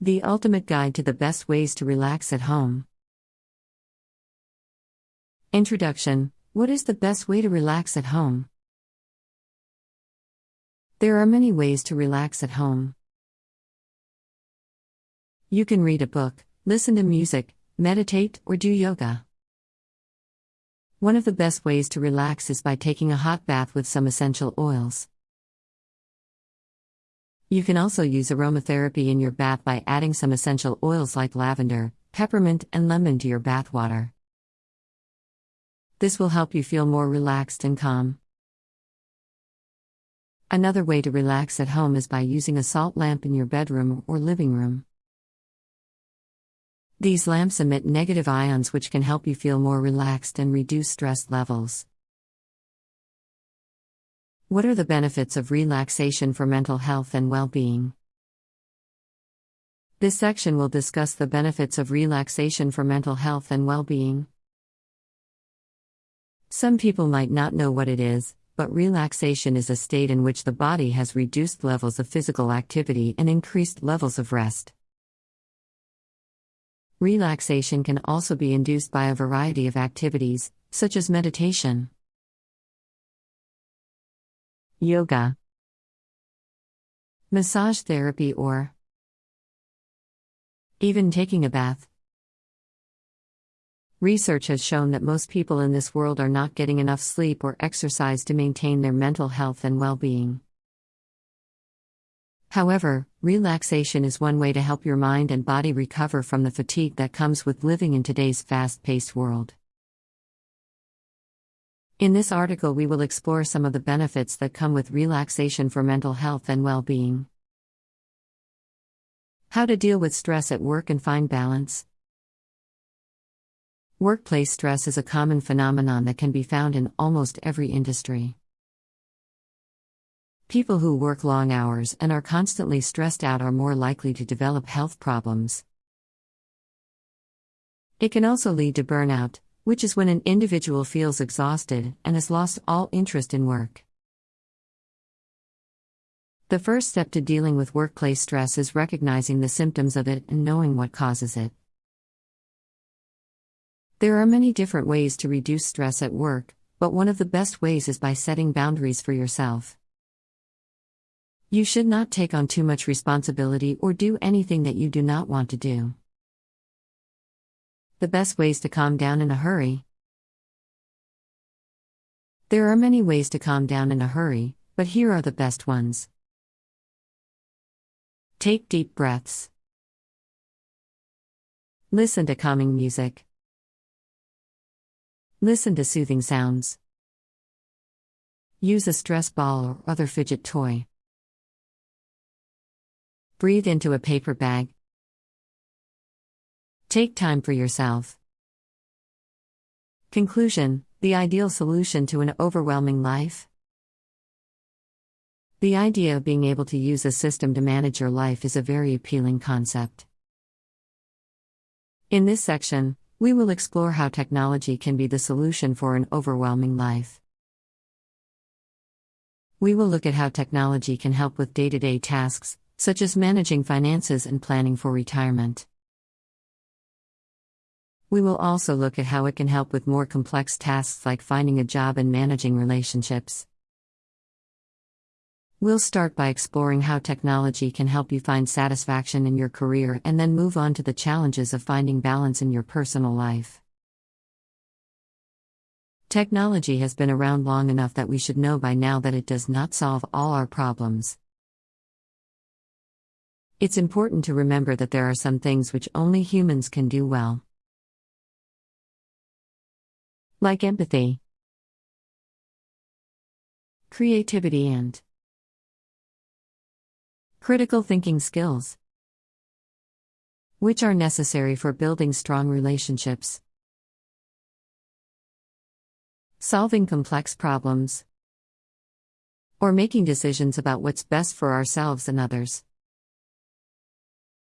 The ultimate guide to the best ways to relax at home. Introduction What is the best way to relax at home? There are many ways to relax at home. You can read a book, listen to music, meditate, or do yoga. One of the best ways to relax is by taking a hot bath with some essential oils. You can also use aromatherapy in your bath by adding some essential oils like lavender, peppermint, and lemon to your bath water. This will help you feel more relaxed and calm. Another way to relax at home is by using a salt lamp in your bedroom or living room. These lamps emit negative ions which can help you feel more relaxed and reduce stress levels. What are the benefits of relaxation for mental health and well being? This section will discuss the benefits of relaxation for mental health and well being. Some people might not know what it is, but relaxation is a state in which the body has reduced levels of physical activity and increased levels of rest. Relaxation can also be induced by a variety of activities, such as meditation. Yoga, Massage therapy, or even taking a bath. Research has shown that most people in this world are not getting enough sleep or exercise to maintain their mental health and well being. However, relaxation is one way to help your mind and body recover from the fatigue that comes with living in today's fast paced world. In this article, we will explore some of the benefits that come with relaxation for mental health and well being. How to deal with stress at work and find balance. Workplace stress is a common phenomenon that can be found in almost every industry. People who work long hours and are constantly stressed out are more likely to develop health problems. It can also lead to burnout, which is when an individual feels exhausted and has lost all interest in work. The first step to dealing with workplace stress is recognizing the symptoms of it and knowing what causes it. There are many different ways to reduce stress at work, but one of the best ways is by setting boundaries for yourself. You should not take on too much responsibility or do anything that you do not want to do. The best ways to calm down in a hurry. There are many ways to calm down in a hurry, but here are the best ones. Take deep breaths. Listen to calming music. Listen to soothing sounds. Use a stress ball or other fidget toy. Breathe into a paper bag. Take time for yourself. Conclusion The ideal solution to an overwhelming life? The idea of being able to use a system to manage your life is a very appealing concept. In this section, we will explore how technology can be the solution for an overwhelming life. We will look at how technology can help with day to day tasks, such as managing finances and planning for retirement. We will also look at how it can help with more complex tasks like finding a job and managing relationships. We'll start by exploring how technology can help you find satisfaction in your career and then move on to the challenges of finding balance in your personal life. Technology has been around long enough that we should know by now that it does not solve all our problems. It's important to remember that there are some things which only humans can do well. Like empathy, creativity, and critical thinking skills, which are necessary for building strong relationships, solving complex problems, or making decisions about what's best for ourselves and others.